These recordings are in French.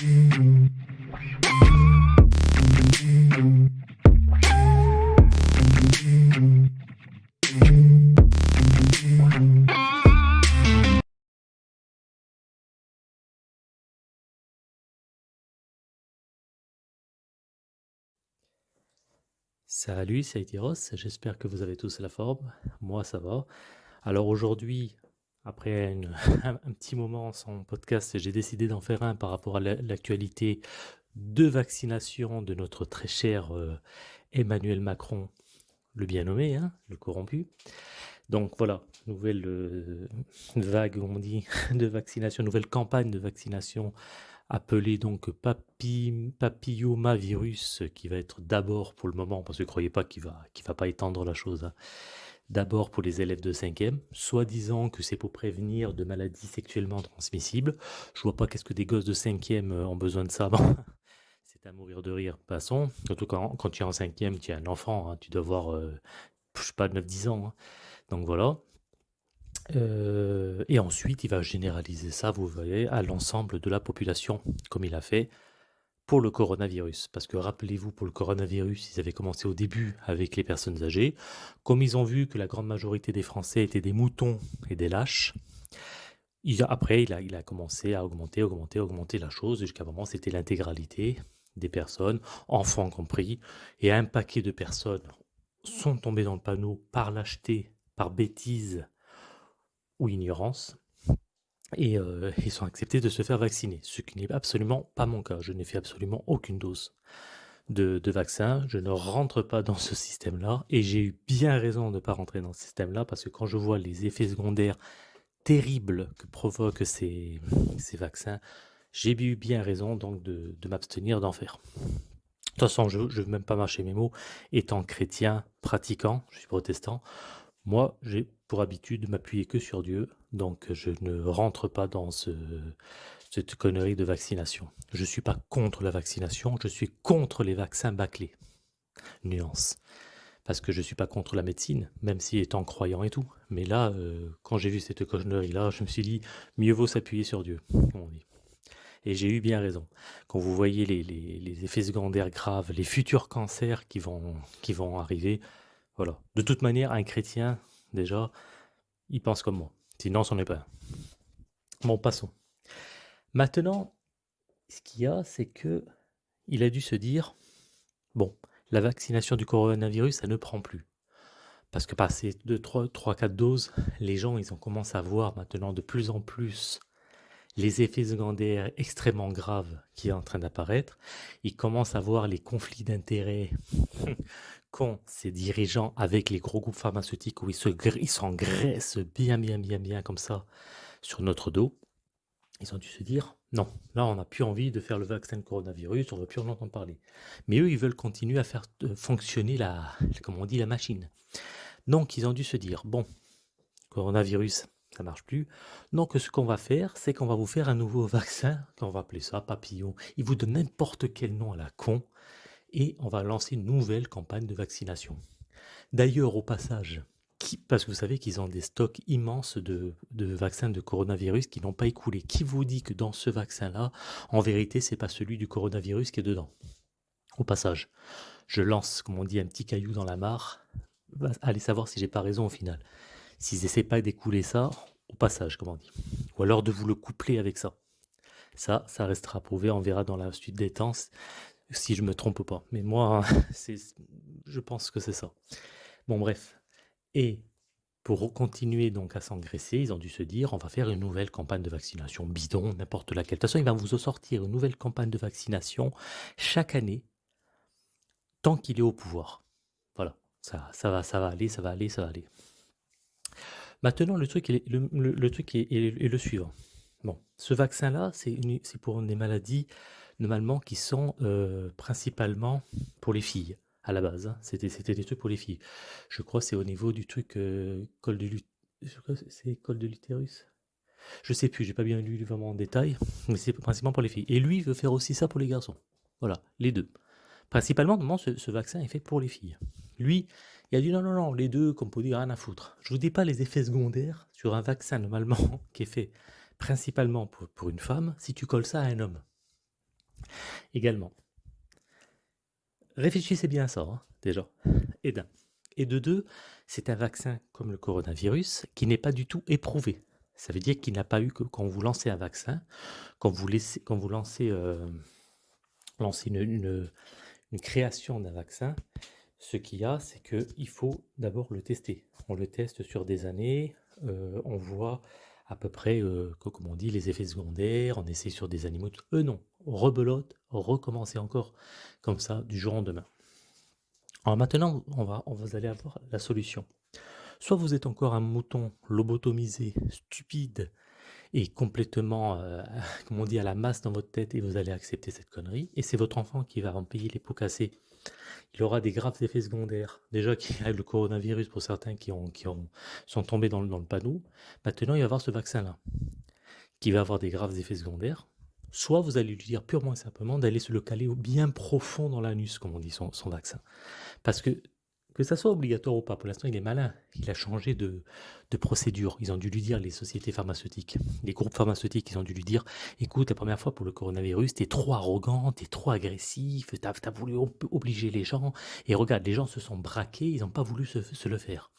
Salut, c'est Aitiros, j'espère que vous avez tous la forme. Moi, ça va. Alors aujourd'hui, après un, petit moment sans podcast, j'ai décidé d'en faire un par rapport à l'actualité de vaccination de notre très cher euh, Emmanuel Macron, le bien nommé, hein, le corrompu. Donc voilà, nouvelle euh, vague, on dit, de vaccination, nouvelle campagne de vaccination appelé donc papi, papillomavirus, qui va être d'abord pour le moment, parce que croyez pas qu'il va, qu'il va pas étendre la chose, hein, d'abord pour les élèves de 5e, soi-disant que c'est pour prévenir de maladies sexuellement transmissibles. Je vois pas qu'est-ce que des gosses de 5e euh, ont besoin de ça. c'est à mourir de rire, passons. Surtout quand, quand tu es en 5e, tu es un enfant, hein, tu dois avoir, euh, je sais pas, 9-10 ans. Hein. Donc voilà. Euh, et ensuite, il va généraliser ça, vous voyez, à l'ensemble de la population, comme il a fait pour le coronavirus. Parce que rappelez-vous, pour le coronavirus, ils avaient commencé au début avec les personnes âgées. Comme ils ont vu que la grande majorité des Français étaient des moutons et des lâches, après, il a, il a commencé à augmenter, augmenter, augmenter la chose, jusqu'à moment, c'était l'intégralité des personnes, enfants compris, et un paquet de personnes sont tombées dans le panneau par lâcheté, par bêtise, ou ignorance, et euh, ils sont acceptés de se faire vacciner, ce qui n'est absolument pas mon cas. Je n'ai fait absolument aucune dose de, vaccin, je ne rentre pas dans ce système-là, et j'ai eu bien raison de ne pas rentrer dans ce système-là, parce que quand je vois les effets secondaires terribles que provoquent ces, vaccins, j'ai eu bien raison donc de, m'abstenir d'en faire. De toute façon, je ne veux même pas marcher mes mots. Étant chrétien, pratiquant, je suis protestant, moi, j'ai pour habitude de m'appuyer que sur Dieu, donc je ne rentre pas dans ce, cette connerie de vaccination. Je ne suis pas contre la vaccination, je suis contre les vaccins bâclés. Nuance. Parce que je ne suis pas contre la médecine, même si étant croyant et tout. Mais là, euh, quand j'ai vu cette connerie-là, je me suis dit, mieux vaut s'appuyer sur Dieu, Et j'ai eu bien raison. Quand vous voyez les, les, effets secondaires graves, les futurs cancers qui vont, qui vont arriver, voilà. De toute manière, un chrétien, déjà, il pense comme moi. Sinon, c'en est pas. Bon, passons. Maintenant, ce qu'il y a, c'est que il a dû se dire, bon, la vaccination du coronavirus, ça ne prend plus. Parce que passé 2, 3, 3, 4 doses, les gens, ils ont commencé à voir maintenant de plus en plus les effets secondaires extrêmement graves qui sont en train d'apparaître. Ils commencent à voir les conflits d'intérêts qu'ont ces dirigeants avec les gros groupes pharmaceutiques où ils s'engraissent bien, bien, bien, bien comme ça sur notre dos. Ils ont dû se dire, non, là on n'a plus envie de faire le vaccin coronavirus, on ne veut plus en entendre parler. Mais eux, ils veulent continuer à faire euh, fonctionner la, comme on dit, la machine. Donc ils ont dû se dire, bon, coronavirus, ça marche plus. Donc ce qu'on va faire, c'est qu'on va vous faire un nouveau vaccin, qu'on va appeler ça papillon. Ils vous donnent n'importe quel nom à la con, et on va lancer une nouvelle campagne de vaccination. D'ailleurs, au passage, parce que vous savez qu'ils ont des stocks immenses de, vaccins de coronavirus qui n'ont pas écoulé. Qui vous dit que dans ce vaccin-là, en vérité, c'est pas celui du coronavirus qui est dedans? Au passage, je lance, comme on dit, un petit caillou dans la mare. Allez savoir si j'ai pas raison au final. S'ils essaient pas d'écouler ça, au passage, comme on dit. Ou alors de vous le coupler avec ça. Ça, ça restera prouvé, on verra dans la suite des temps si je me trompe pas. Mais moi, je pense que c'est ça. Bon, bref. Et pour continuer donc à s'engraisser, ils ont dû se dire, on va faire une nouvelle campagne de vaccination bidon, n'importe laquelle. De toute façon, il va vous sortir une nouvelle campagne de vaccination chaque année, tant qu'il est au pouvoir. Voilà, ça, ça, va, ça va aller, ça va aller, ça va aller. Maintenant, le truc, est, le, truc est, le suivant. Bon, ce vaccin-là, c'est pour des maladies normalement qui sont euh, principalement pour les filles à la base. Hein. C'était des trucs pour les filles. Je crois c'est au niveau du truc euh, col de l'utérus. Je sais plus, j'ai pas bien lu vraiment en détail, mais c'est principalement pour les filles. Et lui veut faire aussi ça pour les garçons. Voilà, les deux. Principalement, ce vaccin est fait pour les filles. Lui, il a dit non, non, non, les deux, comme pour dire, rien à foutre. Je vous dis pas les effets secondaires sur un vaccin normalement qui est fait principalement pour, une femme si tu colles ça à un homme. également. Réfléchissez bien à ça, hein, déjà, et d'un. Et de deux, c'est un vaccin comme le coronavirus qui n'est pas du tout éprouvé. Ça veut dire qu'il n'a pas eu que quand vous lancez un vaccin, quand vous, laissez, quand vous lancez, euh, une, création d'un vaccin, ce qu'il y a, c'est qu'il faut d'abord le tester. On le teste sur des années, euh, on voit à peu près, euh, comme on dit, les effets secondaires, on essaie sur des animaux. Eux non, rebelote, recommencer encore comme ça du jour au lendemain. Alors maintenant, on va, on va aller avoir la solution. Soit vous êtes encore un mouton lobotomisé, stupide et complètement, euh, comme on dit, à la masse dans votre tête et vous allez accepter cette connerie. Et c'est votre enfant qui va en payer les pots cassés. Il aura des graves effets secondaires. Déjà qu'il y a le coronavirus pour certains qui, ont, qui ont, sont tombés dans, dans le panneau. Maintenant, il va avoir ce vaccin-là qui va avoir des graves effets secondaires. Soit vous allez lui dire purement et simplement d'aller se le caler bien profond dans l'anus, comme on dit, son, son vaccin. Parce que que ça soit obligatoire ou pas, pour l'instant, il est malin. Il a changé de, procédure. Ils ont dû lui dire, les sociétés pharmaceutiques, les groupes pharmaceutiques, ils ont dû lui dire écoute, la première fois pour le coronavirus, t'es trop arrogant, t'es trop agressif, t'as as voulu obliger les gens. Et regarde, les gens se sont braqués, ils n'ont pas voulu se le faire.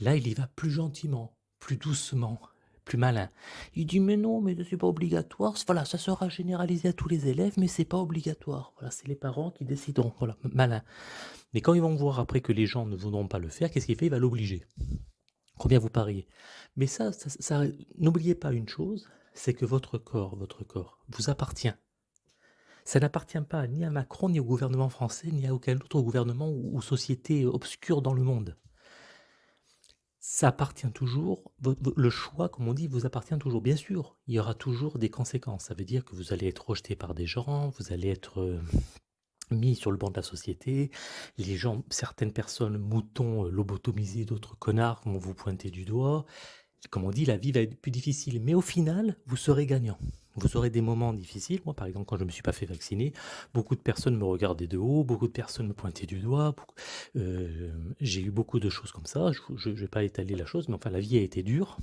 Là, il y va plus gentiment, plus doucement, plus malin. Il dit mais non, mais c'est pas obligatoire. Voilà, ça sera généralisé à tous les élèves, mais c'est pas obligatoire. Voilà, c'est les parents qui décideront. Voilà, malin. Mais quand ils vont voir après que les gens ne voudront pas le faire, qu'est-ce qu'il fait? Il va l'obliger. Combien vous pariez? Mais ça, ça, n'oubliez pas une chose, c'est que votre corps, votre corps, vous appartient. Ça n'appartient pas ni à Macron, ni au gouvernement français, ni à aucun autre gouvernement ou société obscure dans le monde ça appartient toujours, le choix, comme on dit, vous appartient toujours. Bien sûr, il y aura toujours des conséquences. Ça veut dire que vous allez être rejeté par des gens, vous allez être euh, mis sur le banc de la société. Les gens, certaines personnes, moutons, euh, lobotomisés, d'autres connards vont vous pointer du doigt. Comme on dit, la vie va être plus difficile. Mais au final, vous serez gagnant. Vous aurez des moments difficiles. Moi, par exemple, quand je ne me suis pas fait vacciner, beaucoup de personnes me regardaient de haut, beaucoup de personnes me pointaient du doigt. Euh, j'ai eu beaucoup de choses comme ça. Je ne vais pas étaler la chose, mais enfin, la vie a été dure.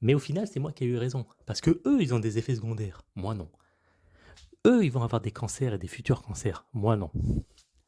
Mais au final, c'est moi qui ai eu raison. Parce que eux, ils ont des effets secondaires. Moi, non. Eux, ils vont avoir des cancers et des futurs cancers. Moi, non.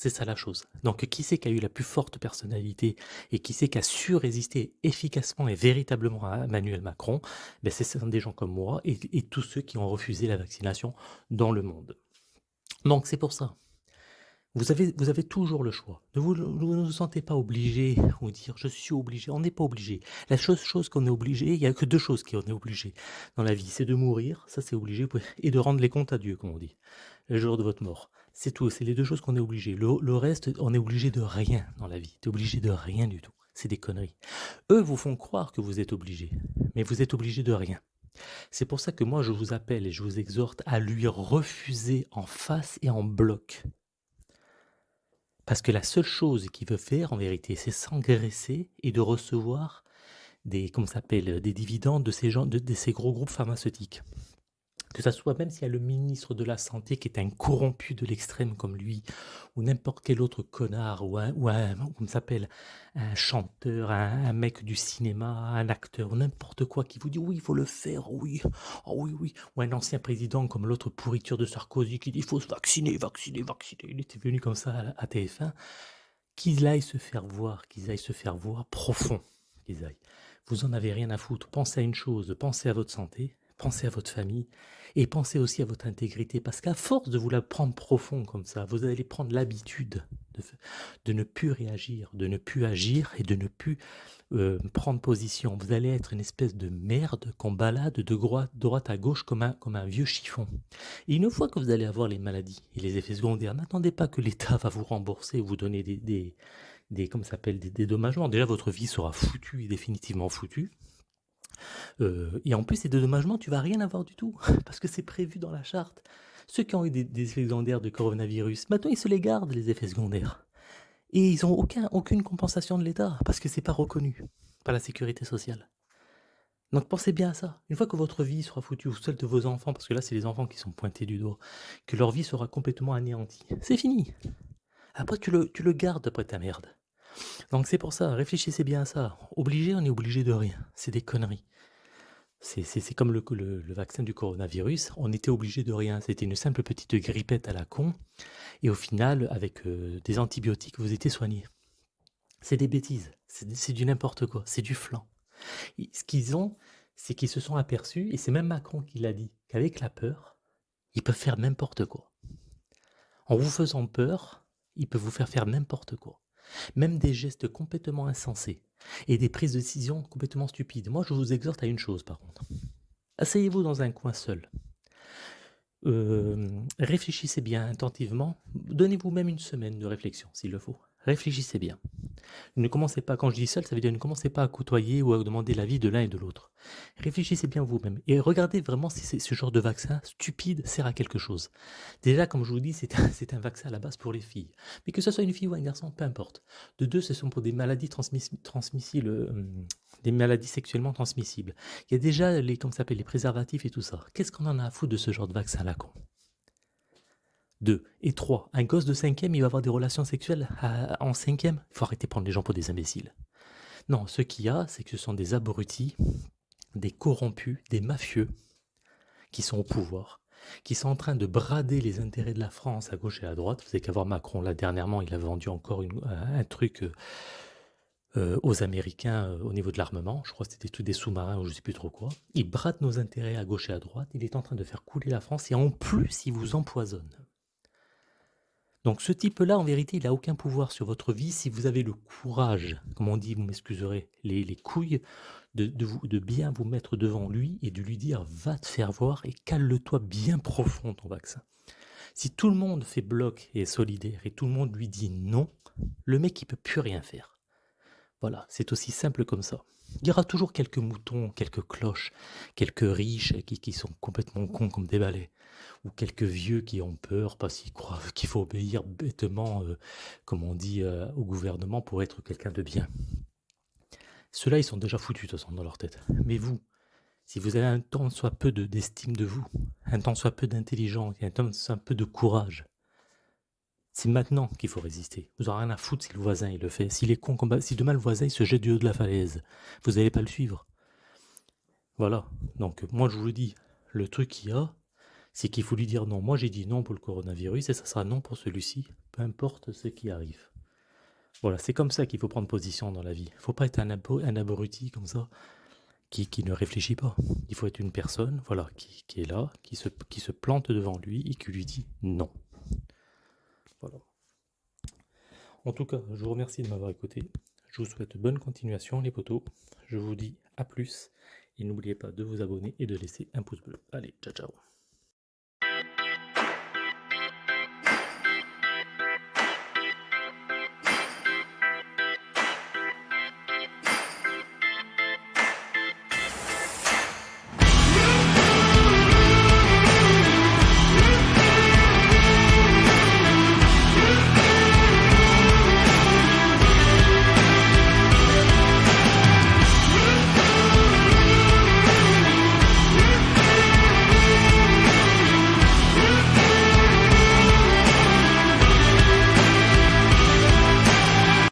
C'est ça la chose. Donc qui c'est qui a eu la plus forte personnalité et qui c'est qui a su résister efficacement et véritablement à Emmanuel Macron? Ben, C'est des gens comme moi et, tous ceux qui ont refusé la vaccination dans le monde. Donc c'est pour ça. Vous avez, vous avez toujours le choix. Ne vous, ne vous sentez pas obligé ou dire je suis obligé. On n'est pas obligé. La chose, chose qu'on est obligé, il n'y a que deux choses qu'on est obligé dans la vie. C'est de mourir, ça c'est obligé, et de rendre les comptes à Dieu, comme on dit, le jour de votre mort. C'est tout, c'est les deux choses qu'on est obligé. Le, reste, on est obligé de rien dans la vie. Tu es obligé de rien du tout. C'est des conneries. Eux vous font croire que vous êtes obligé, mais vous êtes obligé de rien. C'est pour ça que moi je vous appelle et je vous exhorte à lui refuser en face et en bloc. Parce que la seule chose qu'il veut faire en vérité, c'est s'engraisser et de recevoir des, comment s'appelle, des dividendes de ces, gens, de ces gros groupes pharmaceutiques que ça soit même s'il y a le ministre de la Santé qui est un corrompu de l'extrême comme lui, ou n'importe quel autre connard, ou un, ou un s'appelle, un chanteur, un, mec du cinéma, un acteur, n'importe quoi, qui vous dit oui, il faut le faire, oui, oh oui, oui, ou un ancien président comme l'autre pourriture de Sarkozy qui dit il faut se vacciner, vacciner, vacciner, il était venu comme ça à, TF1, qu'ils aillent se faire voir, qu'ils aillent se faire voir profond, qu'ils aillent. Vous en avez rien à foutre. Pensez à une chose, pensez à votre santé, pensez à votre famille et pensez aussi à votre intégrité, parce qu'à force de vous la prendre profond comme ça, vous allez prendre l'habitude de, ne plus réagir, de ne plus agir et de ne plus euh, prendre position. Vous allez être une espèce de merde qu'on balade de droite, à gauche comme un, comme vieux chiffon. Et une fois que vous allez avoir les maladies et les effets secondaires, n'attendez pas que l'État va vous rembourser, vous donner des, des, des, s'appelle, des dédommagements. Déjà, votre vie sera foutue et définitivement foutue. Euh, et en plus, ces dédommagements, tu vas rien avoir du tout, parce que c'est prévu dans la charte. Ceux qui ont eu des, effets secondaires de coronavirus, maintenant ils se les gardent, les effets secondaires. Et ils n'ont aucun, aucune compensation de l'État, parce que c'est pas reconnu par la sécurité sociale. Donc pensez bien à ça. Une fois que votre vie sera foutue, ou celle de vos enfants, parce que là c'est les enfants qui sont pointés du doigt, que leur vie sera complètement anéantie, c'est fini. Après tu tu le gardes après ta merde. Donc c'est pour ça, réfléchissez bien à ça. Obligé, on est obligé de rien. C'est des conneries. C'est comme le, vaccin du coronavirus, on était obligé de rien, c'était une simple petite grippette à la con, et au final, avec euh, des antibiotiques, vous étiez soigné. C'est des bêtises, c'est du n'importe quoi, c'est du flan. ce qu'ils ont, c'est qu'ils se sont aperçus, et c'est même Macron qui l'a dit, qu'avec la peur, ils peuvent faire n'importe quoi. En vous faisant peur, ils peuvent vous faire faire n'importe quoi. Même des gestes complètement insensés et des prises de décision complètement stupides. Moi, je vous exhorte à une chose, par contre. Asseyez-vous dans un coin seul. Euh, réfléchissez bien attentivement. Donnez-vous même une semaine de réflexion, s'il le faut. Réfléchissez bien. Ne commencez pas, quand je dis seul, ça veut dire ne commencez pas à côtoyer ou à demander l'avis de l'un et de l'autre. Réfléchissez bien vous-même et regardez vraiment si ce genre de vaccin stupide sert à quelque chose. Déjà, comme je vous dis, c'est un, vaccin à la base pour les filles. Mais que ce soit une fille ou un garçon, peu importe. De deux, ce sont pour des maladies transmissibles, euh, des maladies sexuellement transmissibles. Il y a déjà les, s'appelle, les préservatifs et tout ça. Qu'est-ce qu'on en a à foutre de ce genre de vaccin là con? 2. Et 3. Un gosse de 5e, il va avoir des relations sexuelles en 5e Il faut arrêter de prendre les gens pour des imbéciles. Non, ce qu'il y a, c'est que ce sont des abrutis, des corrompus, des mafieux qui sont au pouvoir, qui sont en train de brader les intérêts de la France à gauche et à droite. Vous savez qu'à voir Macron, là, dernièrement, il a vendu encore un truc euh, aux Américains euh, au niveau de l'armement. Je crois que c'était tout des sous-marins ou je ne sais plus trop quoi. Il brade nos intérêts à gauche et à droite. Il est en train de faire couler la France et en plus, il vous empoisonne. Donc ce type-là, en vérité, il n'a aucun pouvoir sur votre vie si vous avez le courage, comme on dit, vous m'excuserez, les, les, couilles, de bien vous mettre devant lui et de lui dire « va te faire voir et cale-toi bien profond ton vaccin ». Si tout le monde fait bloc et est solidaire et tout le monde lui dit non, le mec il peut plus rien faire. Voilà, c'est aussi simple comme ça. Il y aura toujours quelques moutons, quelques cloches, quelques riches qui, sont complètement cons comme des balais ou quelques vieux qui ont peur parce qu'ils croient qu'il faut obéir bêtement, euh, comme on dit, euh, au gouvernement pour être quelqu'un de bien. Ceux-là, ils sont déjà foutus, de toute façon, dans leur tête. Mais vous, si vous avez un temps soit peu d'estime de, vous, un temps soit peu d'intelligence, un temps soit peu de courage, c'est maintenant qu'il faut résister. Vous n'aurez rien à foutre si le voisin il le fait. S'il est con, si demain le voisin se jette du haut de la falaise, vous n'allez pas le suivre. Voilà. Donc moi je vous le dis, le truc qu'il y a, c'est qu'il faut lui dire non. Moi, j'ai dit non pour le coronavirus et ça sera non pour celui-ci, peu importe ce qui arrive. Voilà, c'est comme ça qu'il faut prendre position dans la vie. Il ne faut pas être un, un abruti comme ça, qui, ne réfléchit pas. Il faut être une personne voilà, qui, est là, qui se plante devant lui et qui lui dit non. En tout cas, je vous remercie de m'avoir écouté. Je vous souhaite bonne continuation les potos. Je vous dis à plus. Et n'oubliez pas de vous abonner et de laisser un pouce bleu. Allez, ciao ciao